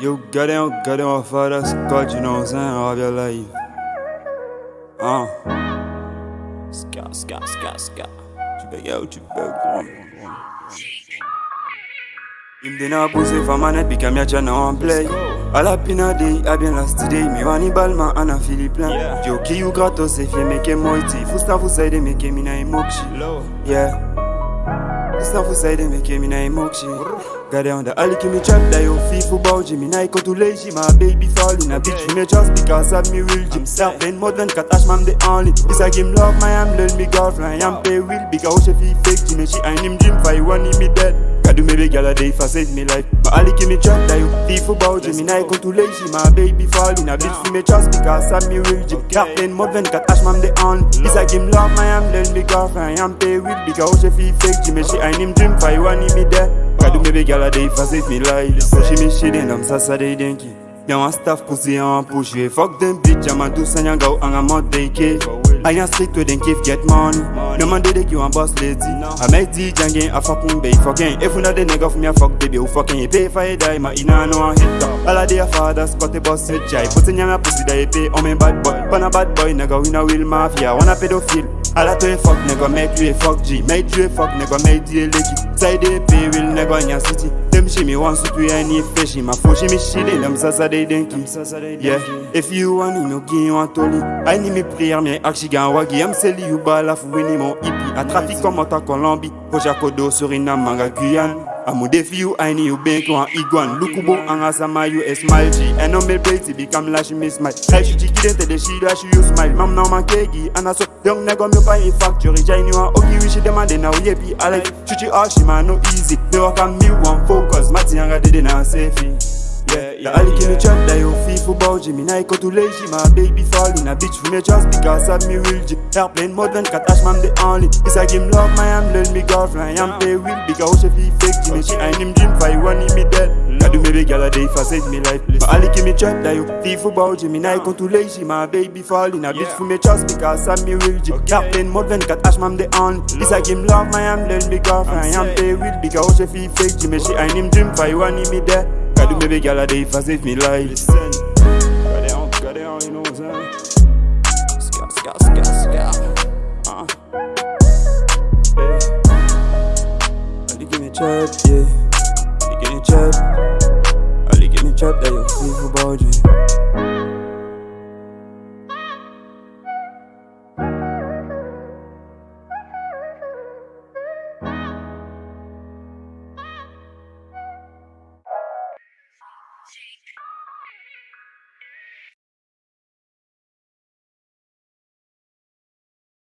You got it, you got it off of that you know what I'm saying? Of your life. Uh. Ska, ska, ska, ska. Tu yo, tu. Il me donne à pousser, femme puis tchana en play. A la pina day, a bien last day, mi wani balma. Yo, ki you gratos, c'est fier, mais que moi, ti. Fousta, vous aide, mais que mina et. Yeah. Fusta fusaide, meke mina imokshi. Got on the alley, me chat that you feel for bougie Me night go to lazy, my baby fall in a bitch me just because of me real gym Start playing more than cat ash, the only This a game love, my am learn me girlfriend I am pay real because she feel fake Jimmy, she ain't him dream for you want me dead do big gal a day for save me life. My alley, me chat that you bougie Me night go to lazy, my baby fall in a bitch For me just because of me real gym Start playing more than cat ash, man the only This a game love, my am learn me girlfriend I am pay real because she feel fake. Jimmy, she ain't him dream for you want me dead God do big gal a day for save me life. Push me shit in them sasa day denki Yan wan staff pussy an push ye Fuck them bitch, I'm a do san yan gaw an a mod day ke I yan street where them kif get money. No man dey you wan boss lady. I make the jangin a fucking bay fucking. If una the nigga for me a fuck baby who fucking. You pay for a die Ma ina no one hit up. All of their fathers got a boss with jai Pussy yan a pussy that you pay on me bad boy. Pan a bad boy nigga we no real mafia. Wanna pedophile Alla toi fuck nigga make you a fuck G. Make you a fuck nigga make you a leggy. Side pay real nigga in your city. Them shimmy want to do any fishy My phone shimmy shit in them sasa they denki Yeah. If you want me no give you a tolly I need me prayer me actually gan wagi I'm selling you bala for winning mon hippie. A trafic comme en Colombie Projet Kodo Suriname Manga Guyane Amu defi you I need you bank on iguan Lukubo anga sama you smile. On me plate become lash me smile. Hey she chiki dente de she dash you smile. Man kegi And I so young nigga me buy a factory Jai you a ogi we she demande now yepi I like chuchi all she man no easy. Me on me one focus. Mati anga dede na safe Yeah, yeah, the alley me chat that you feel for bougie Me night go to lazy, my baby fall in a bitch for me just because of me real G Airplane more than cat ash, man the only. It's a game love, my am learn me girlfriend. I am pay real because she feel fake Jimmy, she ain't him dream for you want me dead. I do big gal a day for save me life. But alley me chat that you feel for bougie Me night go to lazy, my baby fall in a bitch for me just because of me real G Airplane more than cat ash, man the only. It's a game love, my am learn me girlfriend. I am pay real because she feel fake Jimmy, she ain't him dream for you want me dead I do baby girl a day fast if me lie Listen Got it on, got it on, you know what I'm saying Ska, ska, ska, ska Uh give me chop, yeah. Give me chop. Give me chop that you